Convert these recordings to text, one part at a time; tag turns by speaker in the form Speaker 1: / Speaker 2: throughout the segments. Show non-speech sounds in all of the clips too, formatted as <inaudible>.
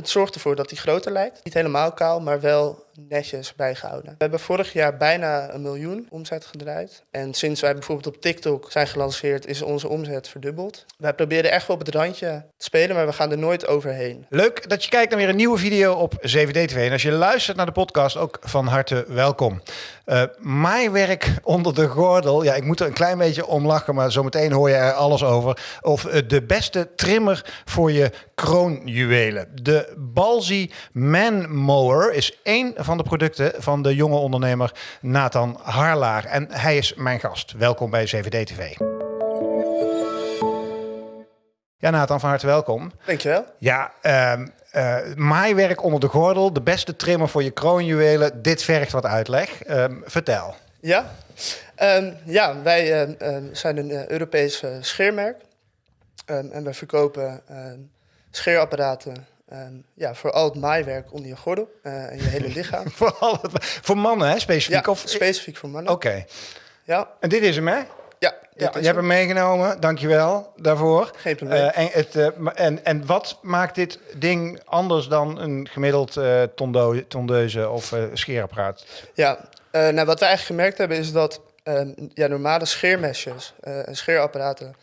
Speaker 1: het zorgt ervoor dat hij groter lijkt. Niet helemaal kaal, maar wel netjes bijgehouden. We hebben vorig jaar bijna een miljoen omzet gedraaid. En sinds wij bijvoorbeeld op TikTok zijn gelanceerd, is onze omzet verdubbeld. Wij proberen echt wel op het randje te spelen, maar we gaan er nooit overheen.
Speaker 2: Leuk dat je kijkt naar weer een nieuwe video op 7D TV. En als je luistert naar de podcast, ook van harte welkom. Uh, maaiwerk onder de gordel. Ja, ik moet er een klein beetje om lachen, maar zometeen hoor je er alles over. Of uh, de beste trimmer voor je kroonjuwelen. De Balzi Man Mower is één van de producten van de jonge ondernemer Nathan Harlaar. En hij is mijn gast. Welkom bij 7D TV. Ja, Nathan, van harte welkom.
Speaker 1: Dankjewel.
Speaker 2: Ja, uh, uh, maaiwerk onder de gordel, de beste trimmer voor je kroonjuwelen. Dit vergt wat uitleg. Uh, vertel.
Speaker 1: Ja, um, ja wij uh, zijn een Europees scheermerk. Um, en wij verkopen scheerapparaten Um, ja, voor al het maaiwerk onder je gordel uh, en je hele lichaam. <laughs>
Speaker 2: voor, al het, voor mannen, hè? Specifiek?
Speaker 1: Ja,
Speaker 2: of?
Speaker 1: specifiek voor mannen.
Speaker 2: Oké.
Speaker 1: Ja.
Speaker 2: En dit is hem, hè?
Speaker 1: Ja,
Speaker 2: ja je hebt hem meegenomen. Dankjewel daarvoor.
Speaker 1: Geen probleem. Uh,
Speaker 2: en, het, uh, en, en wat maakt dit ding anders dan een gemiddeld tondo tondeuze of scheerapparaat?
Speaker 1: Ja, nou, wat we eigenlijk gemerkt hebben is dat ja, normale scheermesjes en scheerapparaten...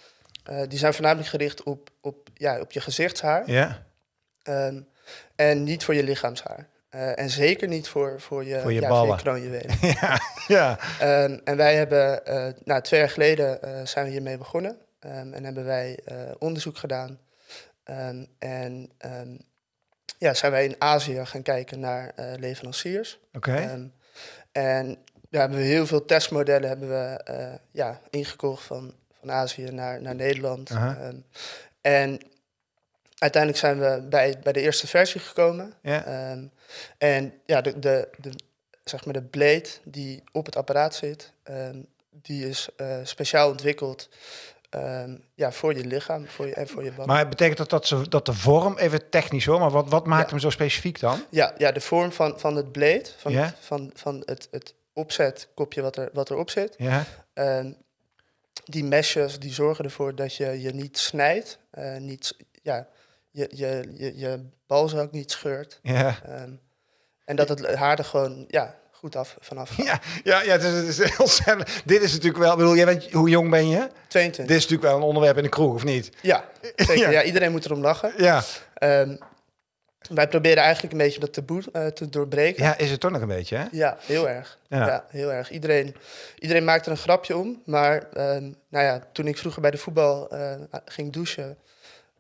Speaker 1: die zijn voornamelijk gericht op, op, ja, op je gezichtshaar.
Speaker 2: Ja.
Speaker 1: Um, en niet voor je lichaamshaar. Uh, en zeker niet voor, voor je,
Speaker 2: voor je
Speaker 1: ja,
Speaker 2: ballen.
Speaker 1: Voor je <laughs>
Speaker 2: ja, ja.
Speaker 1: Um, en wij hebben, uh, nou, twee jaar geleden uh, zijn we hiermee begonnen. Um, en hebben wij onderzoek gedaan. en ja, zijn wij in Azië gaan kijken naar leveranciers.
Speaker 2: Oké. Okay.
Speaker 1: en ja, hebben we heel veel testmodellen hebben we, ja, ingekocht van, van Azië naar, naar Nederland.
Speaker 2: -huh.
Speaker 1: en uiteindelijk zijn we bij, bij de eerste versie gekomen.
Speaker 2: Ja.
Speaker 1: Um, en ja, de, de, de, zeg maar de blade die op het apparaat zit, um, die is uh, speciaal ontwikkeld um, ja, voor je lichaam voor je, en voor je band.
Speaker 2: Maar betekent dat dat, ze, dat de vorm, even technisch hoor, maar wat, wat maakt ja. hem zo specifiek dan?
Speaker 1: Ja, ja de vorm van, van het blade, van,
Speaker 2: ja.
Speaker 1: het, van, van het, het opzetkopje wat, er, wat erop zit.
Speaker 2: Ja.
Speaker 1: die meshes die zorgen ervoor dat je je niet snijdt, uh, niet, ja, je, je, je, je balzak niet scheurt.
Speaker 2: Ja.
Speaker 1: Um, en dat het haar er gewoon ja, goed af vanaf gaat.
Speaker 2: Ja, ja, ja het is, het is heel Dit is natuurlijk wel, bedoel, jij weet, hoe jong ben je?
Speaker 1: 22.
Speaker 2: Dit is natuurlijk wel een onderwerp in de kroeg, of niet?
Speaker 1: Ja, <laughs> zeker. ja. ja iedereen moet erom lachen.
Speaker 2: Ja.
Speaker 1: Um, wij proberen eigenlijk een beetje dat taboe uh, te doorbreken.
Speaker 2: Ja, is het toch nog een beetje, hè?
Speaker 1: Ja, heel erg.
Speaker 2: Ja,
Speaker 1: ja heel erg. Iedereen, iedereen maakt er een grapje om. Maar um, nou ja, toen ik vroeger bij de voetbal uh, ging douchen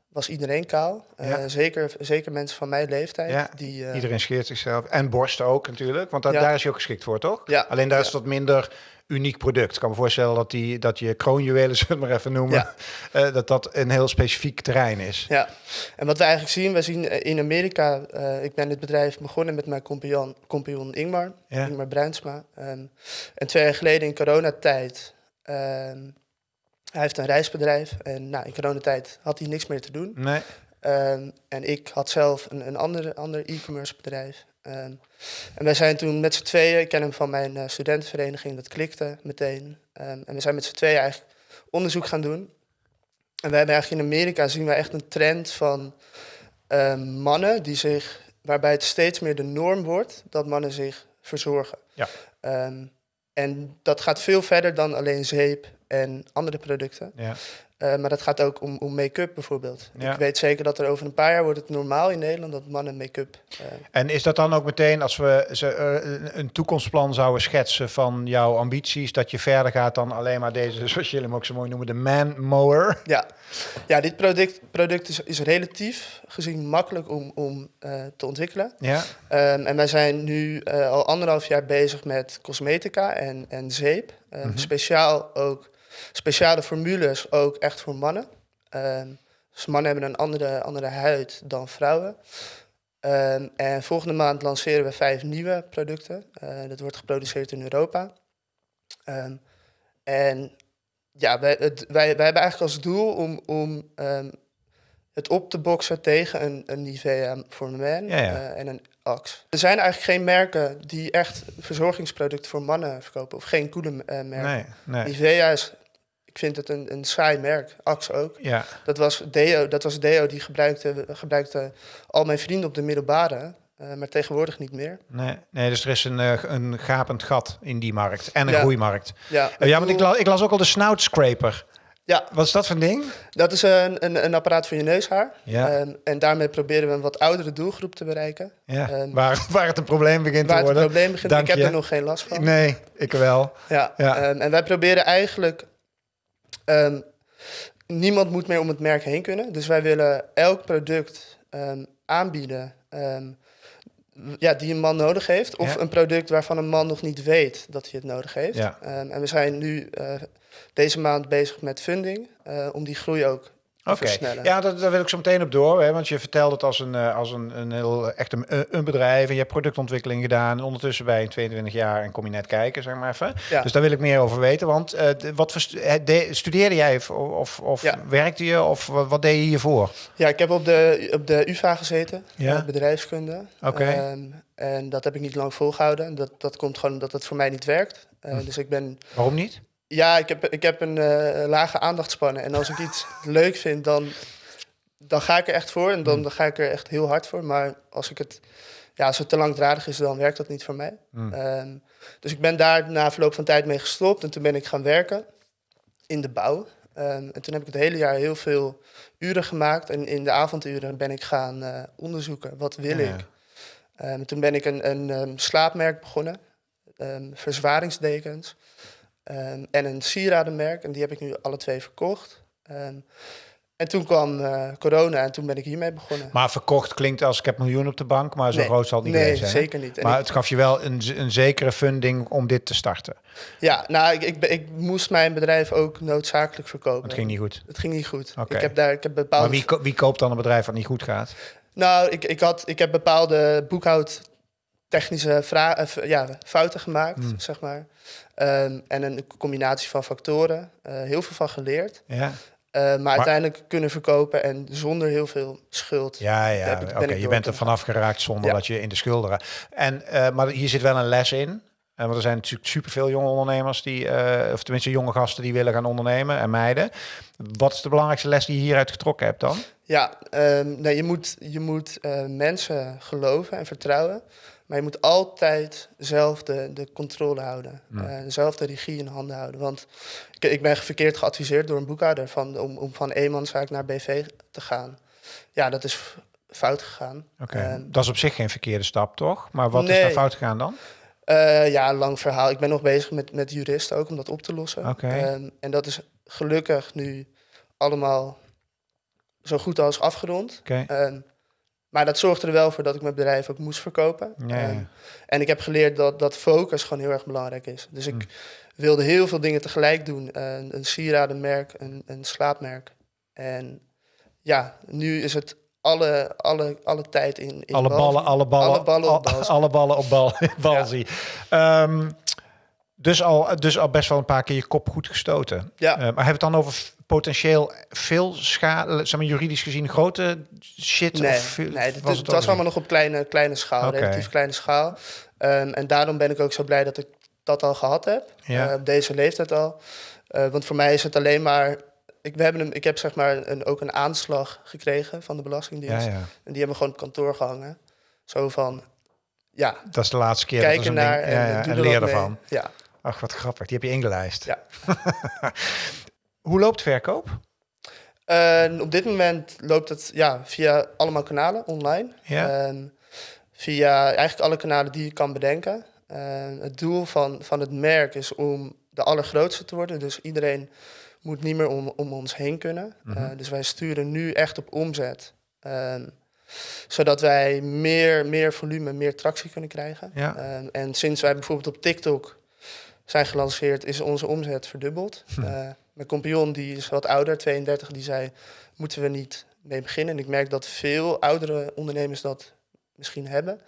Speaker 1: was iedereen kaal.
Speaker 2: Ja.
Speaker 1: Uh, zeker, zeker mensen van mijn leeftijd.
Speaker 2: Ja,
Speaker 1: die, uh,
Speaker 2: iedereen scheert zichzelf. En borsten ook natuurlijk, want
Speaker 1: Ja.
Speaker 2: daar is je ook geschikt voor, toch?
Speaker 1: Ja.
Speaker 2: Alleen daar is dat minder uniek product. Ik kan me voorstellen dat, die, dat je kroonjuwelen, <laughs> zullen we het maar even noemen, eh, dat dat een heel specifiek terrein is.
Speaker 1: Ja, en wat we eigenlijk zien, we zien eh, in Amerika, ik ben dit bedrijf begonnen met mijn compagnon, compagnon Ingmar,
Speaker 2: Ja.
Speaker 1: Ingmar Bruinsma. Um, en twee jaar geleden in coronatijd, um, hij heeft een reisbedrijf en nou, in coronatijd had hij niks meer te doen.
Speaker 2: Nee.
Speaker 1: Um, en ik had zelf een, een ander, ander e-commerce bedrijf. Um, en wij zijn toen met z'n tweeën, ik ken hem van mijn uh, studentenvereniging, dat klikte meteen. Um, en we zijn met z'n tweeën eigenlijk onderzoek gaan doen. En we hebben eigenlijk in Amerika zien we echt een trend van mannen die zich, waarbij het steeds meer de norm wordt dat mannen zich verzorgen.
Speaker 2: Ja.
Speaker 1: en dat gaat veel verder dan alleen zeep en andere producten.
Speaker 2: Ja.
Speaker 1: Uh, maar dat gaat ook om, om make-up bijvoorbeeld.
Speaker 2: Ja.
Speaker 1: Ik weet zeker dat er over een paar jaar wordt het normaal in Nederland dat mannen make-up. Uh,
Speaker 2: En is dat dan ook meteen als we ze, uh, een toekomstplan zouden schetsen van jouw ambities, dat je verder gaat dan alleen maar deze, <laughs> zoals jullie hem ook zo mooi noemen, de man mower?
Speaker 1: Ja, ja dit product, product is, is relatief gezien makkelijk om, om te ontwikkelen.
Speaker 2: Ja.
Speaker 1: Um, en wij zijn nu al anderhalf jaar bezig met cosmetica en, en zeep. Mm -hmm. Speciaal ook speciale formules ook echt voor mannen. Um, dus mannen hebben een andere, andere huid dan vrouwen. Um, en volgende maand lanceren we vijf nieuwe producten. Uh, dat wordt geproduceerd in Europa. Um, en ja, wij, het, wij, wij hebben eigenlijk als doel om, om het op te boksen tegen een, een Nivea voor men
Speaker 2: ja, ja.
Speaker 1: Uh, en een Axe. Er zijn eigenlijk geen merken die echt verzorgingsproducten voor mannen verkopen. Of geen coole uh, merken.
Speaker 2: Nee, nee.
Speaker 1: Nivea is ik vind het een, een saai merk. Axe ook.
Speaker 2: Ja.
Speaker 1: Dat was Deo, dat was Deo die gebruikte, gebruikte al mijn vrienden op de middelbare. eh, maar tegenwoordig niet meer.
Speaker 2: Nee, nee, dus er is een, eh, een gapend gat in die markt. En een
Speaker 1: Ja.
Speaker 2: groeimarkt.
Speaker 1: Ja,
Speaker 2: Eh, ja, want ik, la- ik las ook al de snout scraper.
Speaker 1: ja,
Speaker 2: Wat is dat voor een ding?
Speaker 1: dat is een, een, een apparaat voor je neushaar.
Speaker 2: Ja.
Speaker 1: Ehm, en daarmee proberen we een wat oudere doelgroep te bereiken.
Speaker 2: Ja,
Speaker 1: Ehm,
Speaker 2: waar, waar het een probleem begint
Speaker 1: Waar
Speaker 2: te
Speaker 1: het
Speaker 2: worden.
Speaker 1: probleem begint.
Speaker 2: Dank
Speaker 1: ik heb
Speaker 2: je.
Speaker 1: er nog geen last van.
Speaker 2: Nee, ik wel.
Speaker 1: Ja,
Speaker 2: Ja.
Speaker 1: ehm, en wij proberen eigenlijk... ehm, niemand moet meer om het merk heen kunnen. Dus wij willen elk product ehm, aanbieden... ehm, ja, die een man nodig heeft. Of
Speaker 2: Ja.
Speaker 1: een product waarvan een man nog niet weet dat hij het nodig heeft.
Speaker 2: Ja.
Speaker 1: En we zijn nu eh, deze maand bezig met funding... eh, om die groei ook versnellen.
Speaker 2: ja, dat, daar wil ik zo meteen op door. Hè, want je vertelt het als een, eh, als een, een heel echt een, eh, een bedrijf. En je hebt productontwikkeling gedaan. En ondertussen bij een 22 jaar en kom je net kijken, zeg maar even.
Speaker 1: Ja.
Speaker 2: Dus daar wil ik meer over weten. Want eh, wat voor stu- de- studeerde jij of, of,
Speaker 1: Ja.
Speaker 2: werkte je? Of wat, wat deed je hiervoor?
Speaker 1: Ja, ik heb op de, op de UvA gezeten,
Speaker 2: Ja?
Speaker 1: bedrijfskunde.
Speaker 2: Oké.
Speaker 1: Ehm, en dat heb ik niet lang volgehouden. Dat, dat komt gewoon omdat het voor mij niet werkt.
Speaker 2: Hm.
Speaker 1: Dus ik ben...
Speaker 2: Waarom niet?
Speaker 1: Ja, ik heb, ik heb een eh, lage aandachtspannen. En als ik iets <laughs> leuk vind, dan, dan ga ik er echt voor. En dan,
Speaker 2: Hm.
Speaker 1: dan ga ik er echt heel hard voor. Maar als, ik het, ja, als het te langdradig is, dan werkt dat niet voor mij.
Speaker 2: Hm.
Speaker 1: Ehm, dus ik ben daar na verloop van tijd mee gestopt. En toen ben ik gaan werken in de bouw. Ehm, en toen heb ik het hele jaar heel veel uren gemaakt. En in de avonduren ben ik gaan eh, onderzoeken. Wat wil
Speaker 2: Ja.
Speaker 1: ik? Ehm, toen ben ik een, een slaapmerk begonnen. Verzwaringsdekens. Ehm, en een sieradenmerk. En die heb ik nu alle twee verkocht. Ehm, en toen kwam eh, corona en toen ben ik hiermee begonnen.
Speaker 2: Maar verkocht klinkt als ik heb miljoen op de bank. Maar zo
Speaker 1: Nee.
Speaker 2: groot zal het niet
Speaker 1: nee,
Speaker 2: zijn. hè?
Speaker 1: zeker niet. En
Speaker 2: Maar
Speaker 1: ik-
Speaker 2: het gaf je wel een, een zekere funding om dit te starten.
Speaker 1: ja, nou, ik, ik, moest mijn bedrijf ook noodzakelijk verkopen.
Speaker 2: Het ging niet goed.
Speaker 1: Het ging niet goed.
Speaker 2: Oké.
Speaker 1: Ik heb daar ik heb bepaalde.
Speaker 2: Maar wie, ko- wie koopt dan een bedrijf wat niet goed gaat?
Speaker 1: Nou, ik, ik, had, ik heb bepaalde boekhoudtechnische vra- eh, ja, fouten gemaakt,
Speaker 2: Hmm.
Speaker 1: zeg maar. Ehm, en een combinatie van factoren. eh, heel veel van geleerd.
Speaker 2: Ja,
Speaker 1: Eh, maar, uiteindelijk kunnen verkopen en zonder heel veel schuld.
Speaker 2: ja, ja. Oké, je bent er vanaf geraakt zonder
Speaker 1: Ja.
Speaker 2: dat je in de schulden raakt. En, maar hier zit wel een les in. Eh, want er zijn natuurlijk superveel jonge ondernemers die, of tenminste jonge gasten die willen gaan ondernemen en meiden. Wat is de belangrijkste les die je hieruit getrokken hebt dan?
Speaker 1: Ja, ehm, nee, je moet, je moet mensen geloven en vertrouwen. Maar je moet altijd zelf de, de controle houden.
Speaker 2: Hmm.
Speaker 1: Eh, zelf de regie in handen houden. Want ik, ik ben verkeerd geadviseerd door een boekhouder van, om, om van eenmanszaak naar BV te gaan. Ja, dat is fout gegaan.
Speaker 2: Oké, dat is op zich geen verkeerde stap, toch? Maar wat is daar fout gegaan dan?
Speaker 1: Eh, ja, lang verhaal. Ik ben nog bezig met, met juristen ook om dat op te lossen.
Speaker 2: Oké.
Speaker 1: Ehm, en dat is gelukkig nu allemaal zo goed als afgerond.
Speaker 2: Oké.
Speaker 1: Ehm, maar dat zorgde er wel voor dat ik mijn bedrijf ook moest verkopen.
Speaker 2: Ja.
Speaker 1: Ehm, en ik heb geleerd dat, dat focus gewoon heel erg belangrijk is. Dus ik
Speaker 2: Mm.
Speaker 1: wilde heel veel dingen tegelijk doen. Een, een sieradenmerk, een, een slaapmerk. En ja, nu is het alle, alle, alle tijd in, in
Speaker 2: alle
Speaker 1: bal-
Speaker 2: ballen, alle ballen,
Speaker 1: alle ballen op
Speaker 2: al-
Speaker 1: bal. <laughs>
Speaker 2: alle ballen op bal, <laughs> balzie. Ehm, dus, al, dus al best wel een paar keer je kop goed gestoten.
Speaker 1: Ja.
Speaker 2: Eh, maar hebben we het dan over potentieel veel schade, zeg maar juridisch gezien grote shit?
Speaker 1: Nee,
Speaker 2: of veel-
Speaker 1: nee het,
Speaker 2: was
Speaker 1: het allemaal nog op kleine, kleine schaal, relatief kleine schaal. Ehm, en daarom ben ik ook zo blij dat ik dat al gehad heb,
Speaker 2: Ja.
Speaker 1: eh, op deze leeftijd al. Eh, want voor mij is het alleen maar... Ik, we hebben een, ik heb zeg maar een, ook een aanslag gekregen van de? Belastingdienst.
Speaker 2: Ja, ja.
Speaker 1: En die hebben gewoon op kantoor gehangen. Zo van, ja,
Speaker 2: Dat is de laatste keer.
Speaker 1: kijk
Speaker 2: dat
Speaker 1: naar
Speaker 2: ding.
Speaker 1: en,
Speaker 2: ja,
Speaker 1: doe
Speaker 2: en leer ervan.
Speaker 1: Ja.
Speaker 2: Ach, wat grappig. Die heb je ingelijst.
Speaker 1: Ja. <laughs>
Speaker 2: Hoe loopt verkoop?
Speaker 1: Eh, op dit moment loopt het ja, via allemaal kanalen online.
Speaker 2: Ja.
Speaker 1: Via eigenlijk alle kanalen die je kan bedenken. Het doel van, van het merk is om de allergrootste te worden. Dus iedereen moet niet meer om, om ons heen kunnen.
Speaker 2: Mhm.
Speaker 1: Eh, dus wij sturen nu echt op omzet. Ehm, zodat wij meer, meer volume, meer tractie kunnen krijgen.
Speaker 2: Ja.
Speaker 1: Ehm, en sinds wij bijvoorbeeld op TikTok zijn gelanceerd, is onze omzet verdubbeld. <laughs>
Speaker 2: Hm.
Speaker 1: Eh, mijn compagnon, die is wat ouder, 32, die zei, moeten we niet mee beginnen? En ik merk dat veel oudere ondernemers dat misschien hebben.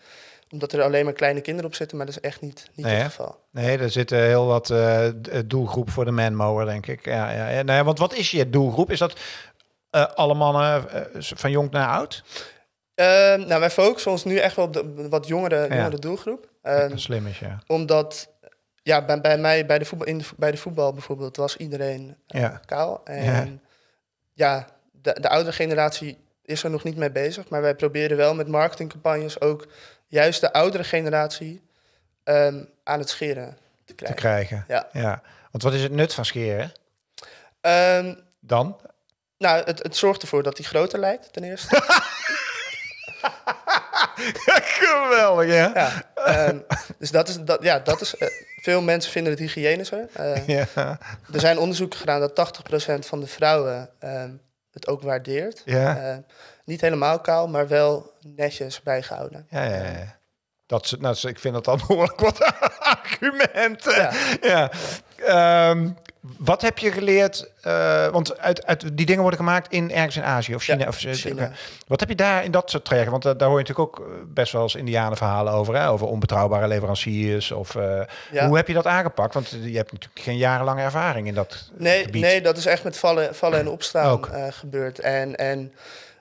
Speaker 1: Omdat er alleen maar kleine kinderen op zitten, maar dat is echt niet, niet
Speaker 2: Nee,
Speaker 1: het geval.
Speaker 2: Nee, er zitten heel wat eh, d- doelgroep voor de manmower, denk ik. Ja, ja, ja. Nee, want wat is je doelgroep? Is dat eh, alle mannen eh, van jong naar oud?
Speaker 1: Ehm, nou, wij focussen ons nu echt wel op de wat jongere,
Speaker 2: Ja.
Speaker 1: jongere doelgroep.
Speaker 2: Kijk,
Speaker 1: Ehm,
Speaker 2: dat slim is, ja.
Speaker 1: omdat ja, bij, bij mij, bij de, voetbal, in de, bij de voetbal bijvoorbeeld, was iedereen uh,
Speaker 2: Ja.
Speaker 1: kaal. En ja, de, de oudere generatie is er nog niet mee bezig. Maar wij proberen wel met marketingcampagnes ook juist de oudere generatie ehm, aan het scheren te
Speaker 2: te
Speaker 1: krijgen.
Speaker 2: krijgen.
Speaker 1: Ja.
Speaker 2: ja. Want wat is het nut van scheren
Speaker 1: Ehm,
Speaker 2: dan?
Speaker 1: nou, het, het zorgt ervoor dat hij groter lijkt, ten eerste. <laughs> <laughs>
Speaker 2: Geweldig, ja.
Speaker 1: ja, ehm, dus dat is, dat, ja, dat is eh, veel mensen vinden het hygiënischer. Eh, <laughs>
Speaker 2: Ja.
Speaker 1: er zijn onderzoeken gedaan dat 80% van de vrouwen ehm, het ook waardeert.
Speaker 2: Ja.
Speaker 1: Eh, niet helemaal kaal, maar wel netjes bijgehouden.
Speaker 2: Ja, ja, ja. Dat, is- nou, ik vind dat dan <laughs> behoorlijk wat argumenten.
Speaker 1: Ja.
Speaker 2: Ja. Ehm, wat heb je geleerd? eh, want uit, uit, die dingen worden gemaakt in ergens in Azië of China.
Speaker 1: Ja,
Speaker 2: of,
Speaker 1: China.
Speaker 2: Wat heb je daar in dat soort trajecten? Want eh, daar hoor je natuurlijk ook eh, best wel eens Indianenverhalen over. Hè? Over onbetrouwbare leveranciers. Of,
Speaker 1: Ja.
Speaker 2: Hoe heb je dat aangepakt? Want je hebt natuurlijk geen jarenlange ervaring in dat
Speaker 1: Nee,
Speaker 2: gebied.
Speaker 1: nee, dat is echt met vallen, vallen en <clears throat> opstaan gebeurd. En, en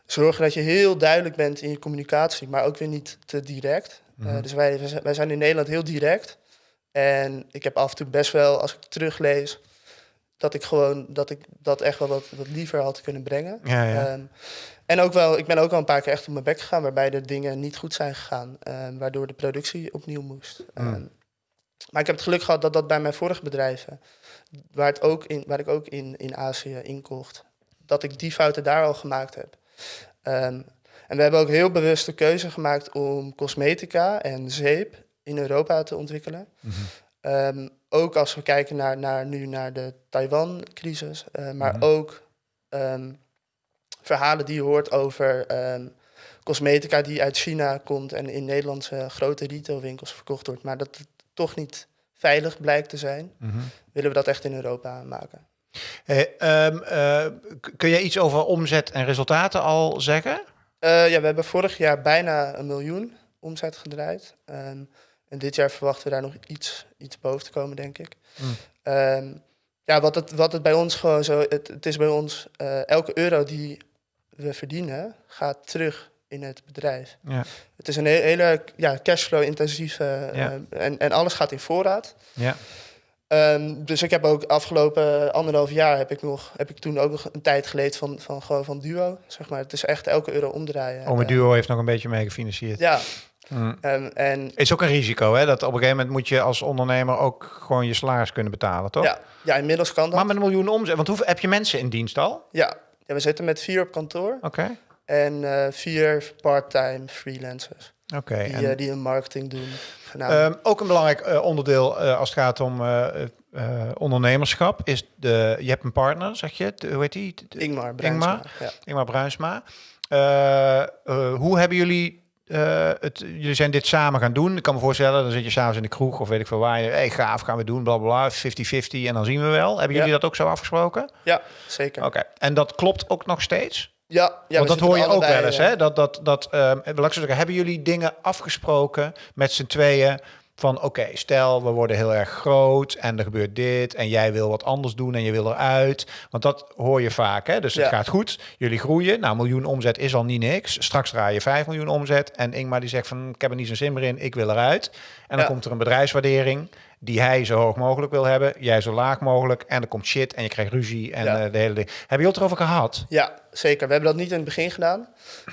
Speaker 1: zorgen dat je heel duidelijk bent in je communicatie, maar ook weer niet te direct.
Speaker 2: Mhm.
Speaker 1: dus wij, wij zijn in Nederland heel direct. En ik heb af en toe best wel, als ik teruglees, dat ik gewoon dat ik dat echt wel wat, wat liever had kunnen brengen.
Speaker 2: Ja, ja.
Speaker 1: Ehm, en ook wel, ik ben ook wel een paar keer echt op mijn bek gegaan, waarbij de dingen niet goed zijn gegaan, ehm, waardoor de productie opnieuw moest.
Speaker 2: Mm.
Speaker 1: Ehm, maar ik heb het geluk gehad dat dat bij mijn vorige bedrijven, waar, het ook in, waar ik ook in, in Azië inkocht, dat ik die fouten daar al gemaakt heb. En we hebben ook heel bewust de keuze gemaakt om cosmetica en zeep in Europa te ontwikkelen.
Speaker 2: Mhm.
Speaker 1: Ehm, ook als we kijken naar, naar, nu naar de Taiwan-crisis, eh, maar
Speaker 2: Mhm.
Speaker 1: ook ehm, verhalen die je hoort over ehm, cosmetica die uit China komt en in Nederlandse grote retailwinkels verkocht wordt, maar dat het toch niet veilig blijkt te zijn,
Speaker 2: Mhm.
Speaker 1: willen we dat echt in Europa maken.
Speaker 2: Hey, eh, kun jij iets over omzet en resultaten al zeggen?
Speaker 1: Eh, ja, we hebben vorig jaar bijna een miljoen omzet gedraaid. En dit jaar verwachten we daar nog iets, iets boven te komen, denk ik.
Speaker 2: Mm.
Speaker 1: Ehm, ja, wat het, wat het bij ons gewoon zo... Het, het is bij ons... eh, elke euro die we verdienen, gaat terug in het bedrijf.
Speaker 2: Ja.
Speaker 1: Het is een he- hele ja, cashflow-intensieve...
Speaker 2: Ja.
Speaker 1: eh, en, en alles gaat in voorraad.
Speaker 2: Ja.
Speaker 1: Ehm, dus ik heb ook afgelopen anderhalf jaar heb ik nog heb ik toen ook nog een tijd geleerd van, van gewoon van duo. Zeg maar. Het is echt elke euro omdraaien.
Speaker 2: Ome
Speaker 1: Eh,
Speaker 2: Duo heeft nog een beetje mee gefinancierd.
Speaker 1: ja,
Speaker 2: Mm.
Speaker 1: en
Speaker 2: Is ook een risico, hè? Dat op een gegeven moment moet je als ondernemer ook gewoon je salaris kunnen betalen, toch?
Speaker 1: ja, ja, inmiddels kan dat.
Speaker 2: Maar met een miljoen omzet, want hoeveel heb je mensen in dienst al?
Speaker 1: Ja. ja, we zitten met vier op kantoor
Speaker 2: Oké,
Speaker 1: en eh, vier part-time freelancers
Speaker 2: oké.
Speaker 1: die,
Speaker 2: En,
Speaker 1: eh, die een marketing doen.
Speaker 2: Ehm, ook een belangrijk eh, onderdeel eh, als het gaat om eh, eh, eh, ondernemerschap is de. Je hebt een partner, zeg je? De- hoe heet die? De-
Speaker 1: Ingmar, Bruinsma, Ja.
Speaker 2: Ingmar Bruinsma. Eh, eh, hoe hebben jullie eh, het? Jullie zijn dit samen gaan doen. Ik kan me voorstellen, dan zit je s'avonds in de kroeg of weet ik veel waar. Je, hey, gaaf, gaan we doen, bla bla bla, 50-50 en dan zien we wel. Hebben
Speaker 1: Ja.
Speaker 2: jullie dat ook zo afgesproken?
Speaker 1: ja, zeker.
Speaker 2: Oké, en dat klopt ook nog steeds?
Speaker 1: Ja, ja,
Speaker 2: Want dat hoor je ook wel eens,
Speaker 1: eh,
Speaker 2: hè? Dat, dat, dat, zeggen, hebben jullie dingen afgesproken met z'n tweeën van, oké, stel we worden heel erg groot en er gebeurt dit en jij wil wat anders doen en je wil eruit. Want dat hoor je vaak, hè? Dus het
Speaker 1: Ja.
Speaker 2: gaat goed, jullie groeien. Nou, miljoen omzet is al niet niks. Straks draai je 5 miljoen omzet en Ingmar die zegt van, ik heb er niet zo'n zin meer in, ik wil eruit. En dan
Speaker 1: Ja.
Speaker 2: komt er een bedrijfswaardering die hij zo hoog mogelijk wil hebben, jij zo laag mogelijk en er komt shit en je krijgt ruzie en
Speaker 1: Ja.
Speaker 2: eh, de hele ding. Hebben jullie het erover gehad?
Speaker 1: Ja, zeker. We hebben dat niet in het begin gedaan.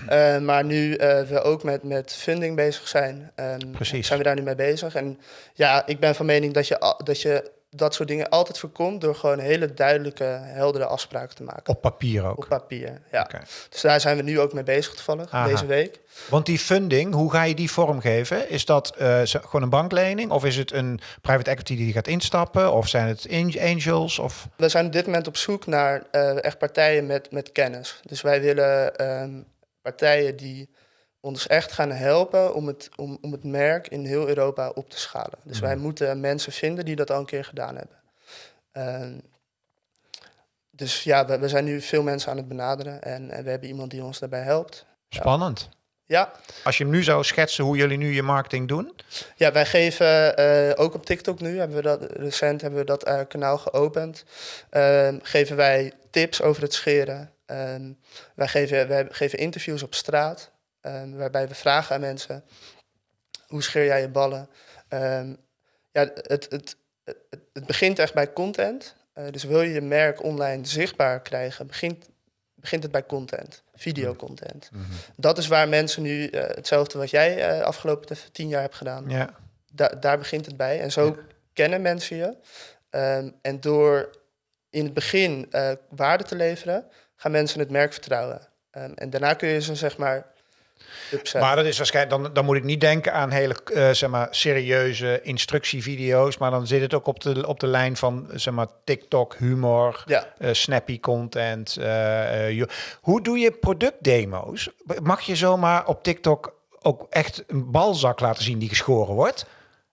Speaker 1: Eh, maar nu eh, we ook met, met funding bezig zijn, ehm,
Speaker 2: Precies.
Speaker 1: zijn we daar nu mee bezig. En ja, ik ben van mening dat je, dat je dat soort dingen altijd voorkomt door gewoon hele duidelijke, heldere afspraken te maken.
Speaker 2: Op papier ook.
Speaker 1: Op papier, ja. Dus daar zijn we nu ook mee bezig toevallig,
Speaker 2: Aha.
Speaker 1: deze week.
Speaker 2: Want die funding, hoe ga je die vormgeven? Is dat eh, gewoon een banklening? Of is het een private equity die gaat instappen? Of zijn het an- angels? Of...
Speaker 1: We zijn op dit moment op zoek naar eh, echt partijen met, met kennis. Dus wij willen ehm, partijen die ons echt gaan helpen om het, om, om het merk in heel Europa op te schalen. Dus wij
Speaker 2: Mhm.
Speaker 1: moeten mensen vinden die dat al een keer gedaan hebben. Ehm, dus ja, we, we zijn nu veel mensen aan het benaderen en, en we hebben iemand die ons daarbij helpt.
Speaker 2: Spannend.
Speaker 1: Ja,
Speaker 2: Als je hem nu zou schetsen hoe jullie nu je marketing doen.
Speaker 1: Ja, wij geven eh, ook op TikTok nu, hebben we dat, recent hebben we dat eh, kanaal geopend. Ehm, geven wij tips over het scheren. Ehm, wij, geven, wij geven interviews op straat, ehm, waarbij we vragen aan mensen: hoe scheer jij je ballen? Ehm, ja, het, het, het, het begint echt bij content. Uh, dus wil je je merk online zichtbaar krijgen, begint, begint het bij content, videocontent. Mm Dat is waar mensen nu uh, hetzelfde wat jij uh, afgelopen tien jaar hebt gedaan.
Speaker 2: Ja.
Speaker 1: Da daar begint het bij. En zo ja. kennen mensen je. Um, en door in het begin waarde te leveren, gaan mensen het merk vertrouwen. En daarna kun je ze zeg maar
Speaker 2: maar dat is waarschijnlijk, dan, dan moet ik niet denken aan hele uh, zeg maar, serieuze instructievideo's. Maar dan zit het ook op de, op de lijn van zeg maar, TikTok, humor,
Speaker 1: ja.
Speaker 2: uh, snappy content. Uh, hoe doe je productdemo's? Mag je zomaar op TikTok ook echt een balzak laten zien die geschoren wordt?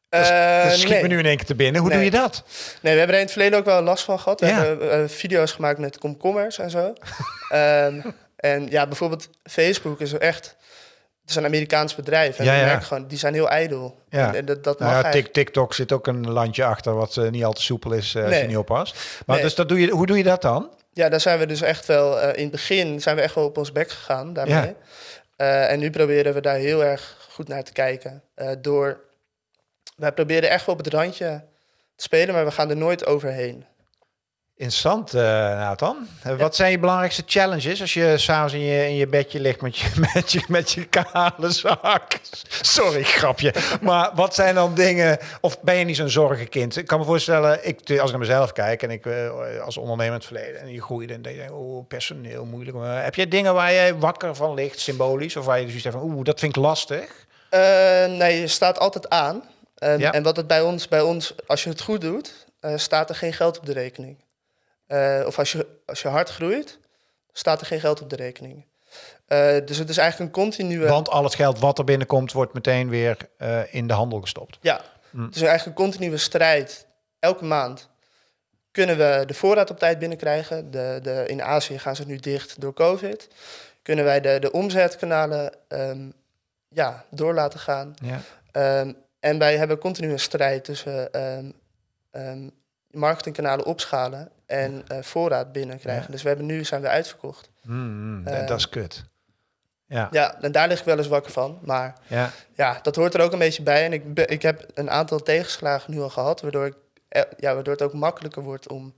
Speaker 2: Dat, schiet
Speaker 1: nee.
Speaker 2: me nu in één keer te binnen. Hoe
Speaker 1: nee.
Speaker 2: doe je dat?
Speaker 1: Nee, we hebben er in het verleden ook wel last van gehad. We
Speaker 2: Ja.
Speaker 1: hebben video's gemaakt met komkommers en zo. um, <laughs> en ja, bijvoorbeeld Facebook is echt... Het is een Amerikaans bedrijf. En
Speaker 2: Ja, ja.
Speaker 1: gewoon, die zijn heel ijdel.
Speaker 2: Ja.
Speaker 1: En, dat, dat mag
Speaker 2: Nou ja,
Speaker 1: eigenlijk-
Speaker 2: Tik- TikTok zit ook een landje achter wat eh, niet al te soepel is eh, als je niet oppast. Maar
Speaker 1: Nee.
Speaker 2: dus dat doe je, hoe doe je dat dan?
Speaker 1: Ja, daar zijn we dus echt wel... eh, in het begin zijn we echt wel op ons bek gegaan daarmee.
Speaker 2: Ja.
Speaker 1: En nu proberen we daar heel erg goed naar te kijken. Door... Wij proberen echt wel op het randje te spelen, maar we gaan er nooit overheen.
Speaker 2: Interessant, eh Nathan. Wat zijn je belangrijkste challenges als je s'avonds in je, in je bedje ligt met je, <laughs> met, je, met je kale zak? Sorry, grapje. Maar wat zijn dan dingen... Of ben je niet zo'n zorgenkind? Ik kan me voorstellen, ik, als ik naar mezelf kijk... en ik eh, als ondernemer in het verleden... en je groeide en denk je, oh, personeel, moeilijk. Maar heb jij dingen waar je wakker van ligt, symbolisch? Of waar je dus zegt van, oeh, dat vind ik lastig?
Speaker 1: Eh, nee, je staat altijd aan. En,
Speaker 2: Ja.
Speaker 1: en wat het bij ons, bij ons, als je het goed doet, staat er geen geld op de rekening. Eh, of als je, als je hard groeit, staat er geen geld op de rekening. Eh, dus het is eigenlijk een continue...
Speaker 2: Want al het geld wat er binnenkomt... wordt meteen weer eh, in de handel gestopt.
Speaker 1: Ja,
Speaker 2: Hm.
Speaker 1: het is eigenlijk een continue strijd. Elke maand kunnen we de voorraad op tijd binnenkrijgen. De, de, in Azië gaan ze nu dicht door COVID. Kunnen wij de, de omzetkanalen ehm, ja, door laten gaan.
Speaker 2: Ja.
Speaker 1: Ehm, en wij hebben continu een strijd tussen ehm, marketingkanalen opschalen en eh, voorraad binnenkrijgen.
Speaker 2: Ja.
Speaker 1: Dus we hebben nu zijn we uitverkocht.
Speaker 2: Mm,
Speaker 1: Eh.
Speaker 2: dat is kut. Ja,
Speaker 1: Ja, en daar lig ik wel eens wakker van. Maar
Speaker 2: ja.
Speaker 1: ja, dat hoort er ook een beetje bij. En ik, ik heb een aantal tegenslagen nu al gehad, waardoor, ik, eh, ja, waardoor het ook makkelijker wordt om.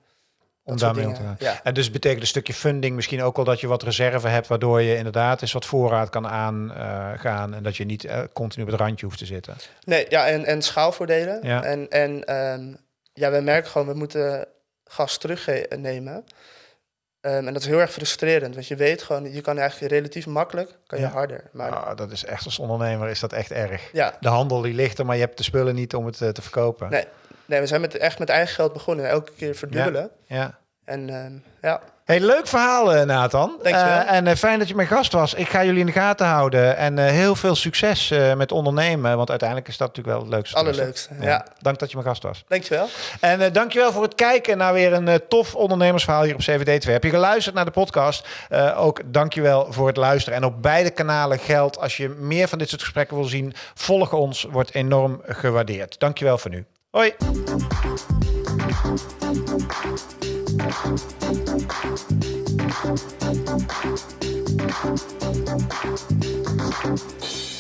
Speaker 2: om daarmee om te gaan.
Speaker 1: Ja.
Speaker 2: En dus betekent een stukje funding misschien ook wel dat je wat reserve hebt, waardoor je inderdaad eens wat voorraad kan aangaan en dat je niet continu op het randje hoeft te zitten.
Speaker 1: Nee, ja, en, en schaalvoordelen.
Speaker 2: Ja.
Speaker 1: En, en ehm, ja, we merken gewoon, we moeten gas terugnemen. Ehm, en dat is heel erg frustrerend, want je weet gewoon, je kan eigenlijk relatief makkelijk, kan je
Speaker 2: Ja.
Speaker 1: harder. Maar
Speaker 2: dat is echt als ondernemer is dat echt erg.
Speaker 1: ja,
Speaker 2: De handel die ligt er, maar je hebt de spullen niet om het eh, te verkopen.
Speaker 1: Nee. nee, we zijn met, echt met eigen geld begonnen, elke keer verdubbelen.
Speaker 2: Ja.
Speaker 1: En ehm, ja,
Speaker 2: Hey, leuk verhaal, eh, Nathan.
Speaker 1: Dankjewel.
Speaker 2: Eh, en eh, fijn dat je mijn gast was. Ik ga jullie in de gaten houden. En heel veel succes met ondernemen. Want uiteindelijk is dat natuurlijk wel het leukste.
Speaker 1: allerleukste. Ja.
Speaker 2: Dank dat je mijn gast was.
Speaker 1: dankjewel.
Speaker 2: En dankjewel voor het kijken naar weer een tof ondernemersverhaal hier op CVD2. Heb je geluisterd naar de podcast? Ook dankjewel voor het luisteren. En op beide kanalen geldt, als je meer van dit soort gesprekken wil zien, volg ons, wordt enorm gewaardeerd. Dankjewel voor nu. Hoi! Thank you.